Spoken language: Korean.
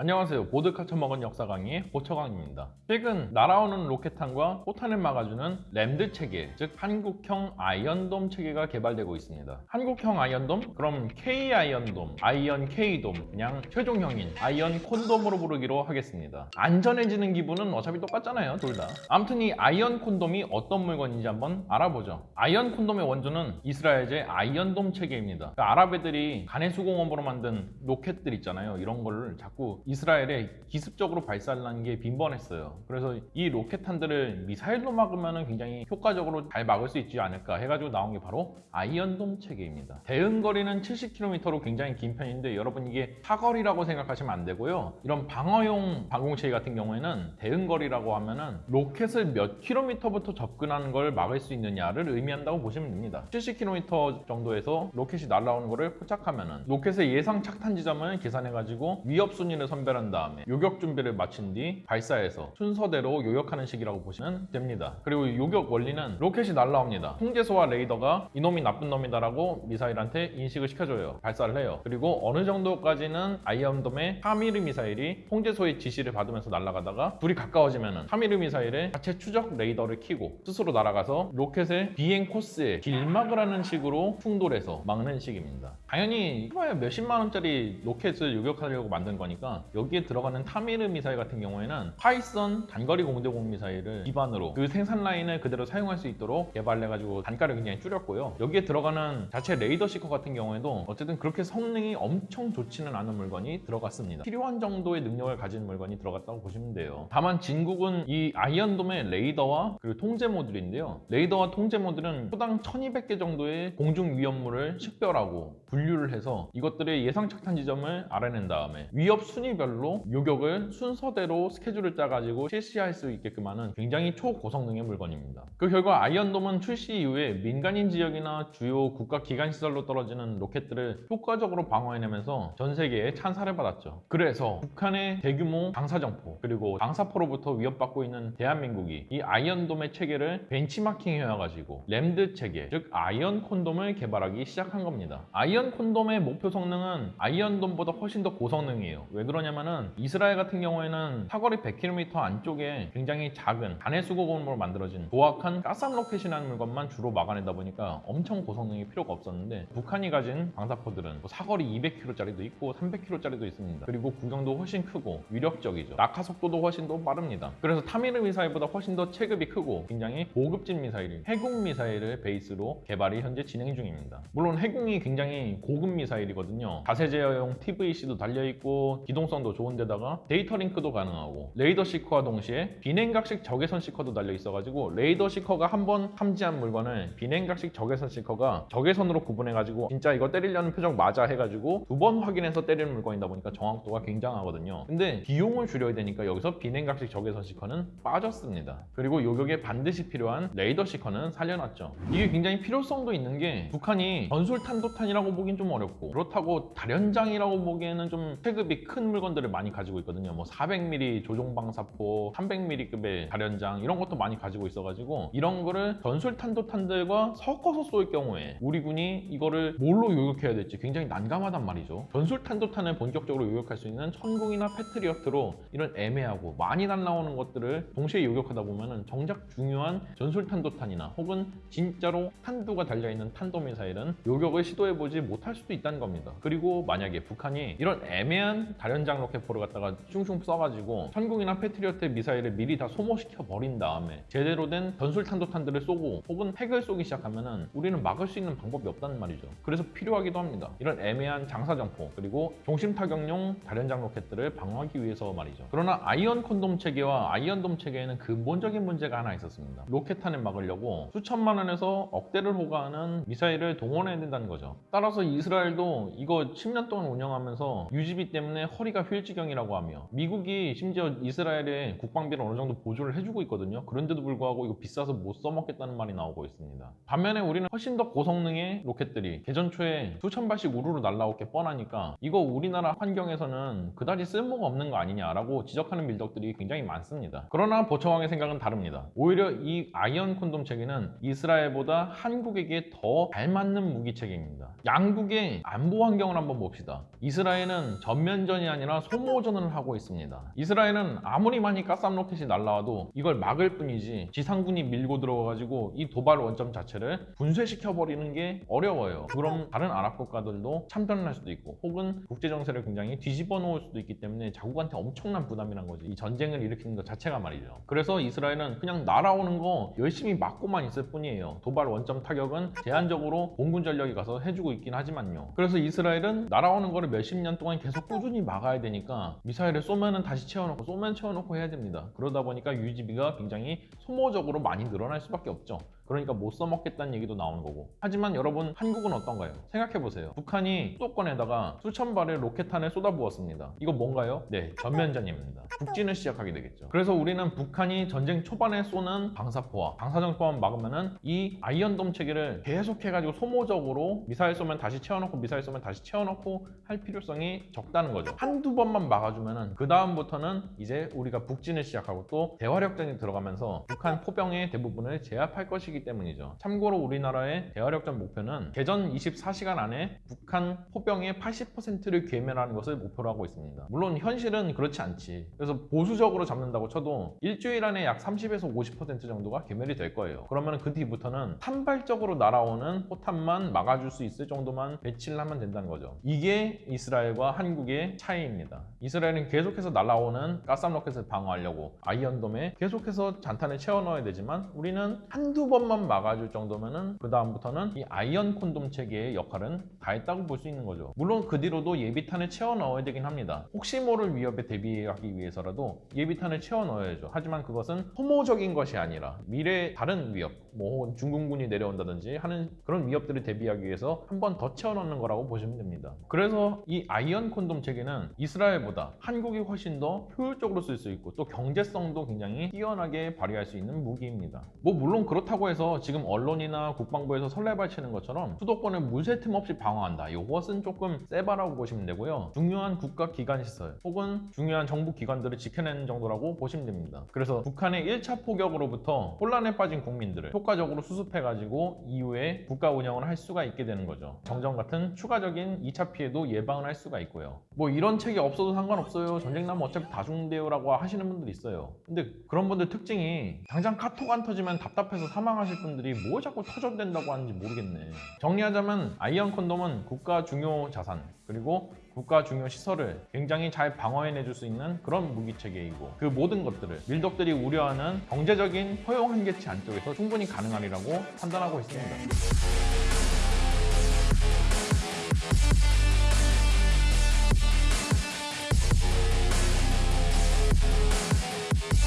안녕하세요. 보드카 처먹은 역사 강의 보처강입니다. 최근 날아오는 로켓탄과 포탄을 막아주는 LAMD 체계, 즉 한국형 아이언돔 체계가 개발되고 있습니다. 한국형 아이언돔? 그럼 K 아이언돔, 아이언 K돔, 그냥 최종형인 아이언 콘돔으로 부르기로 하겠습니다. 안전해지는 기분은 어차피 똑같잖아요, 둘 다. 아무튼 이 아이언 콘돔이 어떤 물건인지 한번 알아보죠. 아이언 콘돔의 원조는 이스라엘제 아이언돔 체계입니다. 그 아랍 애들이 가내 수공업으로 만든 로켓들 있잖아요. 이런 거를 자꾸 이스라엘에 기습적으로 발사하는 게 빈번했어요. 그래서 이 로켓탄들을 미사일로 막으면 굉장히 효과적으로 잘 막을 수 있지 않을까 해가지고 나온 게 바로 아이언돔 체계입니다. 대응거리는 70km로 굉장히 긴 편인데 여러분 이게 사거리라고 생각하시면 안 되고요. 이런 방어용 방공체계 같은 경우에는 대응거리라고 하면은 로켓을 몇 킬로미터부터 접근하는 걸 막을 수 있느냐를 의미한다고 보시면 됩니다. 70km 정도에서 로켓이 날아오는 거를 포착하면은 로켓의 예상 착탄 지점을 계산해가지고 위협 순위를 선 별한 다음에 요격 준비를 마친 뒤 발사해서 순서대로 요격하는 식이라고 보시면 됩니다. 그리고 요격 원리는 로켓이 날아옵니다. 통제소와 레이더가 이놈이 나쁜 놈이다 라고 미사일한테 인식을 시켜줘요. 발사를 해요. 그리고 어느 정도까지는 아이언돔의 타미르 미사일이 통제소의 지시를 받으면서 날아가다가 둘이 가까워지면은 타미르 미사일의 자체 추적 레이더를 켜고 스스로 날아가서 로켓의 비행 코스에 길막을 하는 식으로 충돌해서 막는 식입니다. 당연히 몇십만 원짜리 로켓을 요격하려고 만든 거니까 여기에 들어가는 타미르 미사일 같은 경우에는 파이썬 단거리 공대공 미사일을 기반으로 그 생산 라인을 그대로 사용할 수 있도록 개발해가지고 단가를 굉장히 줄였고요. 여기에 들어가는 자체 레이더 seeker 같은 경우에도 어쨌든 그렇게 성능이 엄청 좋지는 않은 물건이 들어갔습니다. 필요한 정도의 능력을 가진 물건이 들어갔다고 보시면 돼요. 다만 진국은 이 아이언돔의 레이더와 그리고 통제 모듈인데요. 레이더와 통제 모듈은 초당 1200개 정도의 공중 위험물을 식별하고 분류를 해서 이것들의 예상 착탄 지점을 알아낸 다음에 위협 순위 별로 요격을 순서대로 스케줄을 짜가지고 실시할 수 있게끔 하는 굉장히 초고성능의 물건입니다. 그 결과 아이언돔은 출시 이후에 민간인 지역이나 주요 국가 기관 시설로 떨어지는 로켓들을 효과적으로 방어해내면서 전 세계에 찬사를 받았죠. 그래서 북한의 대규모 장사정포 그리고 방사포로부터 위협받고 있는 대한민국이 이 아이언돔의 체계를 벤치마킹 해와가지고 LAMD 체계 즉 아이언 콘돔을 개발하기 시작한 겁니다. 아이언 콘돔의 목표 성능은 아이언돔보다 훨씬 더 고성능이에요. 왜 그러냐 면은 이스라엘 같은 경우에는 사거리 100km 안쪽에 굉장히 작은 단해 수공업으로 만들어진 조악한 카삼 로켓이라는 물건만 주로 막아내다 보니까 엄청 고성능이 필요가 없었는데 북한이 가진 방사포들은 뭐 사거리 200km짜리도 있고 300km짜리도 있습니다. 그리고 구경도 훨씬 크고 위력적이죠. 낙하 속도도 훨씬 더 빠릅니다. 그래서 타미르 미사일보다 훨씬 더 체급이 크고 굉장히 고급진 미사일인 해궁 미사일을 베이스로 개발이 현재 진행 중입니다. 물론 해궁이 굉장히 고급 미사일이거든요. 자세 제어용 TVC도 달려있고 기동 성도 좋은 데다가 데이터 링크도 가능하고 레이더 seeker와 동시에 비냉각식 적외선 seeker도 달려 있어가지고 레이더 seeker가 한 번 탐지한 물건을 비냉각식 적외선 seeker가 적외선으로 구분해가지고 진짜 이거 때리려는 표적 맞아 해가지고 두 번 확인해서 때리는 물건이다 보니까 정확도가 굉장하거든요. 근데 비용을 줄여야 되니까 여기서 비냉각식 적외선 seeker는 빠졌습니다. 그리고 요격에 반드시 필요한 레이더 seeker는 살려놨죠. 이게 굉장히 필요성도 있는 게 북한이 전술 탄도탄이라고 보긴 좀 어렵고 그렇다고 다련장이라고 보기에는 좀 체급이 큰 물건 들을 많이 가지고 있거든요. 뭐 400mm 조종방사포, 300mm급의 다련장 이런 것도 많이 가지고 있어가지고 이런 거를 전술 탄도탄들과 섞어서 쏠 경우에 우리 군이 이거를 뭘로 요격해야 될지 굉장히 난감하단 말이죠. 전술 탄도탄을 본격적으로 요격할 수 있는 천궁이나 패트리어트로 이런 애매하고 많이 날라오는 것들을 동시에 요격하다 보면은 정작 중요한 전술 탄도탄이나 혹은 진짜로 탄두가 달려있는 탄도미사일은 요격을 시도해보지 못할 수도 있다는 겁니다. 그리고 만약에 북한이 이런 애매한 다 련장 로켓포를 갖다가 슝슝 써가지고 천궁이나 패트리어트 미사일을 미리 다 소모시켜 버린 다음에 제대로 된 전술 탄도탄들을 쏘고 혹은 핵을 쏘기 시작하면은 우리는 막을 수 있는 방법이 없다는 말이죠. 그래서 필요하기도 합니다. 이런 애매한 장사정포 그리고 종심 타격용 다련장 로켓들을 방어하기 위해서 말이죠. 그러나 아이언 콘돔 체계와 아이언돔 체계에는 근본적인 문제가 하나 있었습니다. 로켓탄을 막으려고 수천만 원에서 억대를 호가하는 미사일을 동원해야 된다는 거죠. 따라서 이스라엘도 이거 10년 동안 운영하면서 유지비 때문에 허리가 휠 지경이라고 하며 미국이 심지어 이스라엘에 국방비를 어느 정도 보조를 해주고 있거든요. 그런데도 불구하고 이거 비싸서 못 써먹겠다는 말이 나오고 있습니다. 반면에 우리는 훨씬 더 고성능의 로켓들이 개전 초에 수천 발씩 우르르 날라올 게 뻔하니까 이거 우리나라 환경에서는 그다지 쓸모가 없는 거 아니냐라고 지적하는 밀덕들이 굉장히 많습니다. 그러나 보청왕의 생각은 다릅니다. 오히려 이 아이언 콘돔 체계는 이스라엘보다 한국에게 더 잘 맞는 무기 체계입니다. 양 한국의 안보 환경을 한번 봅시다. 이스라엘은 전면전이 아니라 소모전을 하고 있습니다. 이스라엘은 아무리 많이 카삼 로켓이 날라와도 이걸 막을 뿐이지 지상군이 밀고 들어와가지고 이 도발 원점 자체를 분쇄시켜버리는 게 어려워요. 그럼 다른 아랍 국가들도 참전을 할 수도 있고 혹은 국제 정세를 굉장히 뒤집어 놓을 수도 있기 때문에 자국한테 엄청난 부담이란 거지. 이 전쟁을 일으키는 것 자체가 말이죠. 그래서 이스라엘은 그냥 날아오는 거 열심히 막고만 있을 뿐이에요. 도발 원점 타격은 제한적으로 공군 전력이 가서 해주고 있긴 하지만요. 그래서 이스라엘은 날아오는 거를 몇십 년 동안 계속 꾸준히 막아야 되니까 미사일을 쏘면은 다시 채워놓고 쏘면 채워놓고 해야 됩니다. 그러다 보니까 유지비가 굉장히 소모적으로 많이 늘어날 수밖에 없죠. 그러니까 못 써먹겠다는 얘기도 나오는 거고. 하지만 여러분 한국은 어떤가요? 생각해보세요. 북한이 수도권에다가 수천 발의 로켓탄을 쏟아부었습니다. 이거 뭔가요? 네 전면전입니다. 북진을 시작하게 되겠죠. 그래서 우리는 북한이 전쟁 초반에 쏘는 방사포와 방사정포만 막으면은 이 아이언돔 체계를 계속해가지고 소모적으로 미사일 쏘면 다시 채워놓고 미사일 쏘면 다시 채워놓고 할 필요성이 적다는 거죠. 한두 번만 막아주면은 그 다음부터는 이제 우리가 북진을 시작하고 또 대화력전이 들어가면서 북한 포병의 대부분을 제압할 것이기 때문이죠. 참고로 우리나라의 대화력전 목표는 개전 24시간 안에 북한 포병의 80%를 괴멸하는 것을 목표로 하고 있습니다. 물론 현실은 그렇지 않지. 그래서 보수적으로 잡는다고 쳐도 일주일 안에 약 30에서 50% 정도가 괴멸이 될 거예요. 그러면 그 뒤부터는 산발적으로 날아오는 포탄만 막아줄 수 있을 정도만 배치를 하면 된다는 거죠. 이게 이스라엘과 한국의 차이입니다. 이스라엘은 계속해서 날아오는 카삼 로켓을 방어하려고 아이언돔에 계속해서 잔탄을 채워 넣어야 되지만 우리는 한두 번만 막아줄 정도면은 그 다음부터는 이 아이언 콘돔 체계의 역할은 다 했다고 볼 수 있는 거죠. 물론 그 뒤로도 예비탄을 채워 넣어야 되긴 합니다. 혹시 모를 위협에 대비하기 위해서라도 예비탄을 채워 넣어야죠. 하지만 그것은 소모적인 것이 아니라 미래 다른 위협, 뭐 중공군이 내려온다든지 하는 그런 위협들을 대비하기 위해서 한 번 더 채워 넣는 거라고 보시면 됩니다. 그래서 이 아이언 콘돔 체계는 이스라엘보다 한국이 훨씬 더 효율적으로 쓸 수 있고 또 경제성도 굉장히 뛰어나게 발휘할 수 있는 무기입니다. 뭐 물론 그렇다고 해서 지금 언론이나 국방부에서 설레발치는 것처럼 수도권을 물 샐 틈 없이 방어한다. 이것은 조금 세바라고 보시면 되고요. 중요한 국가 기관 시설 혹은 중요한 정부 기관들을 지켜내는 정도라고 보시면 됩니다. 그래서 북한의 1차 포격으로부터 혼란에 빠진 국민들을 효과적으로 수습해가지고 이후에 국가 운영을 할 수가 있게 되는 거죠. 정전 같은 추가적인 2차 피해도 예방을 할 수가 있고요. 뭐 이런 체계 없어도 상관없어요. 전쟁 나면 어차피 다 죽는데요라고 하시는 분들 있어요. 근데 그런 분들 특징이 당장 카톡 안 터지면 답답해서 사망하실 분들이 뭘 자꾸 터져도 된다고 하는지 모르겠네. 정리하자면 아이언 콘돔은 국가 중요 자산 그리고 국가 중요 시설을 굉장히 잘 방어해내줄 수 있는 그런 무기 체계이고 그 모든 것들을 밀덕들이 우려하는 경제적인 허용 한계치 안쪽에서 충분히 가능하리라고 판단하고 있습니다.